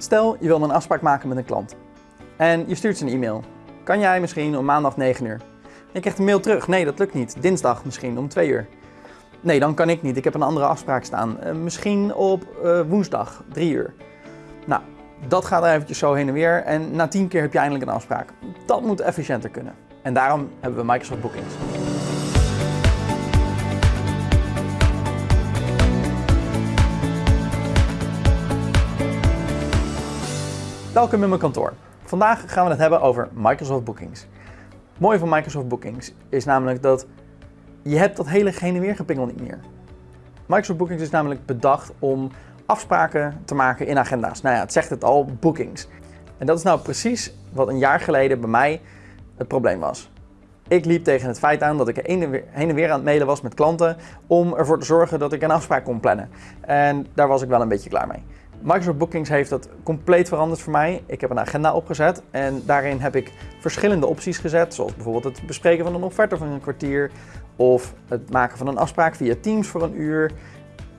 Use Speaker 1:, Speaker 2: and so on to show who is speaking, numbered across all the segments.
Speaker 1: Stel, je wil een afspraak maken met een klant. En je stuurt ze een e-mail. Kan jij misschien om maandag 9 uur? Je krijgt een mail terug. Nee, dat lukt niet. Dinsdag misschien om 2 uur. Nee, dan kan ik niet. Ik heb een andere afspraak staan. Uh, misschien op uh, woensdag 3 uur. Nou, dat gaat er eventjes zo heen en weer. En na 10 keer heb je eindelijk een afspraak. Dat moet efficiënter kunnen. En daarom hebben we Microsoft Bookings. Welkom in mijn kantoor. Vandaag gaan we het hebben over Microsoft Bookings. Het mooie van Microsoft Bookings is namelijk dat je hebt dat hele heen en weer gepingel niet meer. Microsoft Bookings is namelijk bedacht om afspraken te maken in agenda's. Nou ja, het zegt het al, bookings. En dat is nou precies wat een jaar geleden bij mij het probleem was. Ik liep tegen het feit aan dat ik heen en weer aan het mailen was met klanten om ervoor te zorgen dat ik een afspraak kon plannen. En daar was ik wel een beetje klaar mee. Microsoft Bookings heeft dat compleet veranderd voor mij. Ik heb een agenda opgezet en daarin heb ik verschillende opties gezet, zoals bijvoorbeeld het bespreken van een offerte van een kwartier, of het maken van een afspraak via Teams voor een uur,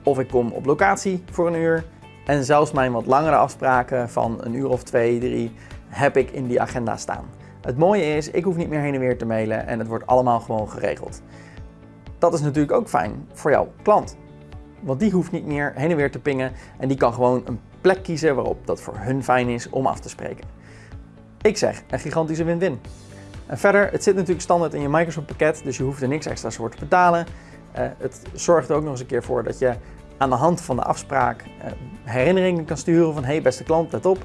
Speaker 1: of ik kom op locatie voor een uur. En zelfs mijn wat langere afspraken van een uur of twee, drie, heb ik in die agenda staan. Het mooie is, ik hoef niet meer heen en weer te mailen en het wordt allemaal gewoon geregeld. Dat is natuurlijk ook fijn voor jouw klant. Want die hoeft niet meer heen en weer te pingen en die kan gewoon een plek kiezen waarop dat voor hun fijn is om af te spreken. Ik zeg, een gigantische win-win. En verder, het zit natuurlijk standaard in je Microsoft pakket, dus je hoeft er niks extra's voor te betalen. Uh, het zorgt er ook nog eens een keer voor dat je aan de hand van de afspraak uh, herinneringen kan sturen van hey beste klant, let op.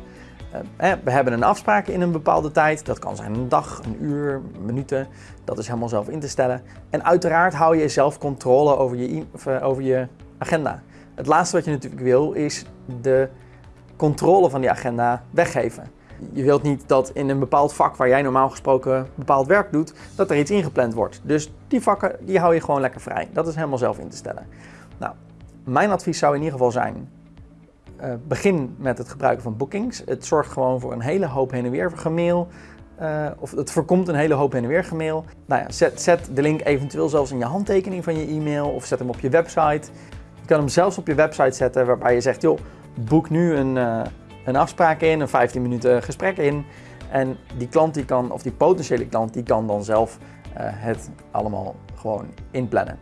Speaker 1: Uh, we hebben een afspraak in een bepaalde tijd. Dat kan zijn een dag, een uur, minuten. Dat is helemaal zelf in te stellen. En uiteraard hou je zelf controle over je, over je agenda. Het laatste wat je natuurlijk wil is de controle van die agenda weggeven. Je wilt niet dat in een bepaald vak waar jij normaal gesproken bepaald werk doet, dat er iets ingepland wordt. Dus die vakken die hou je gewoon lekker vrij. Dat is helemaal zelf in te stellen. Nou, mijn advies zou in ieder geval zijn, uh, begin met het gebruiken van bookings. Het zorgt gewoon voor een hele hoop heen en weer gemail. Uh, of het voorkomt een hele hoop heen en weer gemail. Nou ja, zet, zet de link eventueel zelfs in je handtekening van je e-mail of zet hem op je website. Je kan hem zelfs op je website zetten waarbij je zegt, joh, boek nu een, uh, een afspraak in, een 15 minuten gesprek in. En die klant die kan, of die potentiële klant, die kan dan zelf uh, het allemaal gewoon inplannen.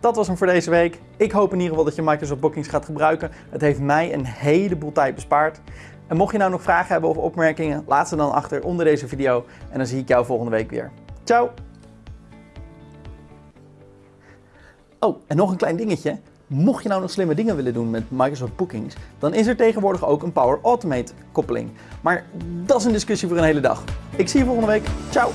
Speaker 1: Dat was hem voor deze week. Ik hoop in ieder geval dat je Microsoft Bookings gaat gebruiken. Het heeft mij een heleboel tijd bespaard. En mocht je nou nog vragen hebben of opmerkingen, laat ze dan achter onder deze video. En dan zie ik jou volgende week weer. Ciao! Oh, en nog een klein dingetje. Mocht je nou nog slimme dingen willen doen met Microsoft Bookings, dan is er tegenwoordig ook een Power Automate koppeling. Maar dat is een discussie voor een hele dag. Ik zie je volgende week. Ciao!